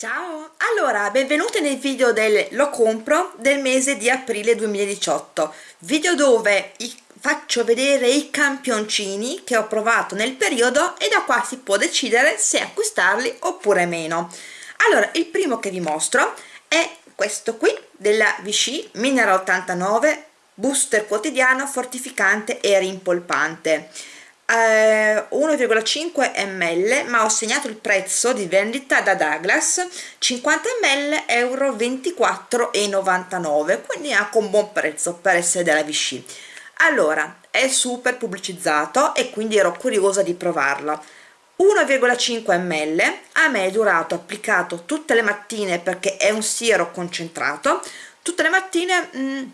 Ciao! Allora, benvenuti nel video del Lo compro del mese di aprile 2018 video dove faccio vedere i campioncini che ho provato nel periodo e da qua si può decidere se acquistarli oppure meno. Allora, il primo che vi mostro è questo qui della Vichy Mineral 89 booster quotidiano fortificante e rimpolpante 1,5 eh, ml ma ho segnato il prezzo di vendita da Douglas 50 ml euro 24,99 quindi anche un buon prezzo per essere della Vichy allora è super pubblicizzato e quindi ero curiosa di provarlo. 1,5 ml a me è durato applicato tutte le mattine perché è un siero concentrato tutte le mattine mh, mm,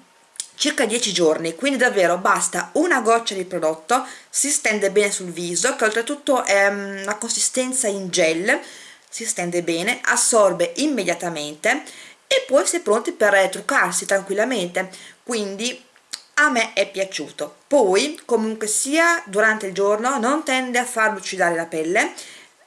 circa 10 giorni quindi davvero basta una goccia di prodotto si stende bene sul viso che oltretutto è mm, una consistenza in gel si stende bene assorbe immediatamente e poi si è pronti per truccarsi tranquillamente. Quindi a me è piaciuto. Poi comunque sia durante il giorno non tende a far lucidare la pelle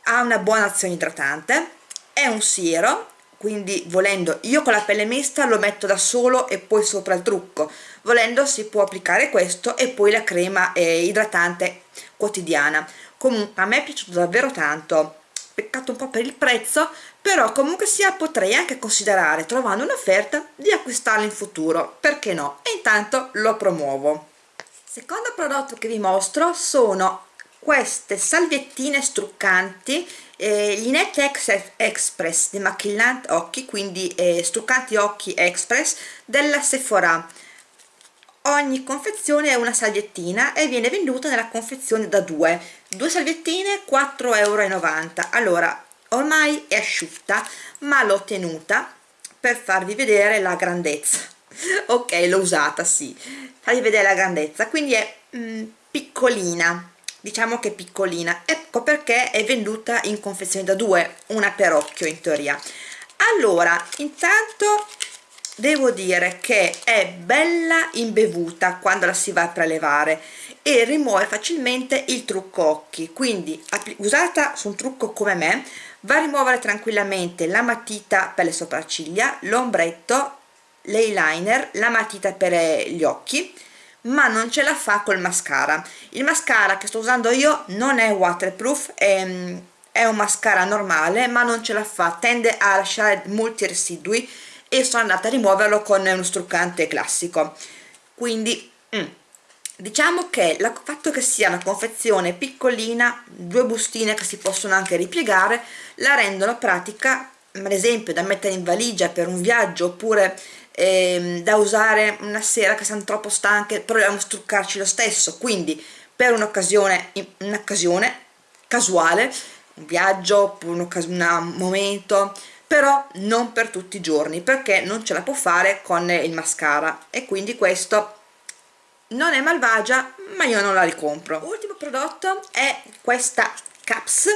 ha una buona azione idratante è un siero quindi volendo io con la pelle mista lo metto da solo e poi sopra il trucco. Volendo si può applicare questo e poi la crema eh, idratante quotidiana. Comunque a me è piaciuto davvero tanto. Peccato un po' per il prezzo però comunque sia potrei anche considerare trovando un'offerta di acquistarlo in futuro. Perché no? E intanto lo promuovo. Secondo prodotto che vi mostro sono queste salviettine struccanti eh, gli Net Express demaquillant occhi quindi eh, struccanti occhi express della Sephora. Ogni confezione è una salviettina e viene venduta nella confezione da due. Due salviettine 4,90 euro allora ormai è asciutta ma l'ho tenuta per farvi vedere la grandezza. Ok l'ho usata sì. Farvi vedere la grandezza. Quindi è mm, piccolina diciamo che piccolina. Ecco perché è venduta in confezione da due una per occhio in teoria. Allora intanto devo dire che è bella imbevuta quando la si va a prelevare e rimuove facilmente il trucco occhi. Quindi usata su un trucco come me va a rimuovere tranquillamente la matita per le sopracciglia l'ombretto l'eyeliner la matita per gli occhi ma non ce la fa col mascara. Il mascara che sto usando io non è waterproof è, è un mascara normale ma non ce la fa. Tende a lasciare molti residui e sono andata a rimuoverlo con uno struccante classico. Quindi mm, diciamo che il fatto che sia una confezione piccolina due bustine che si possono anche ripiegare la rendono pratica ad esempio da mettere in valigia per un viaggio oppure ehm, da usare una sera che siamo troppo stanche proviamo a struccarci lo stesso. Quindi per un'occasione un'occasione casuale un viaggio un, un momento però non per tutti i giorni perché non ce la può fare con il mascara. E quindi questo non è malvagia ma io non la ricompro. Ultimo prodotto è questa caps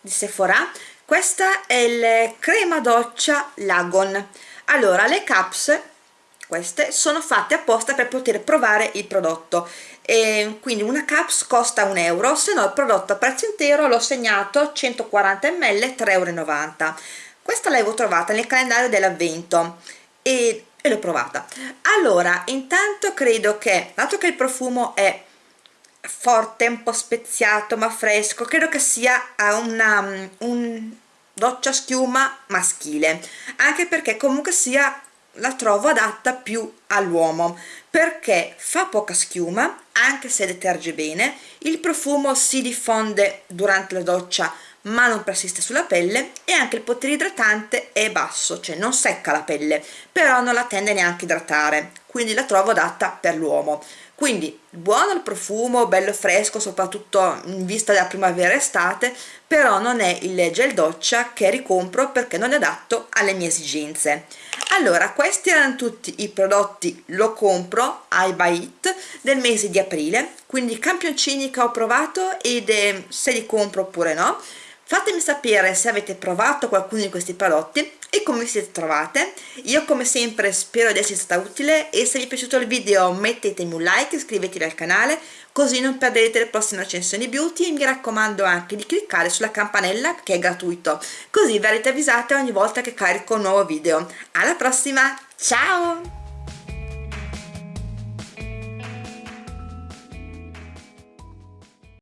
di Sephora. Questa è il crema doccia Lagon allora le caps queste sono fatte apposta per poter provare il prodotto. E quindi una caps costa un euro se no il prodotto a prezzo intero l'ho segnato 140 ml 3,90 euro questa l'avevo trovata nel calendario dell'avvento e, e l'ho provata. Allora intanto credo che dato che il profumo è forte un po' speziato ma fresco credo che sia una, un doccia schiuma maschile anche perché comunque sia la trovo adatta più all'uomo perché fa poca schiuma anche se deterge bene il profumo si diffonde durante la doccia ma non persiste sulla pelle e anche il potere idratante è basso cioè non secca la pelle però non la tende neanche a idratare quindi la trovo adatta per l'uomo quindi buono il profumo bello fresco soprattutto in vista della primavera estate però non è il gel doccia che ricompro perché non è adatto alle mie esigenze. Allora questi erano tutti i prodotti lo compro I buy it del mese di aprile. Quindi campioncini che ho provato ed eh, se li compro oppure no Fatemi sapere se avete provato qualcuno di questi prodotti e come vi siete trovate. Io come sempre spero di essere stata utile e se vi è piaciuto il video mettetemi un like, iscrivetevi al canale così non perderete le prossime recensioni beauty e mi raccomando anche di cliccare sulla campanella che è gratuito così verrete avvisate ogni volta che carico un nuovo video. Alla prossima, ciao!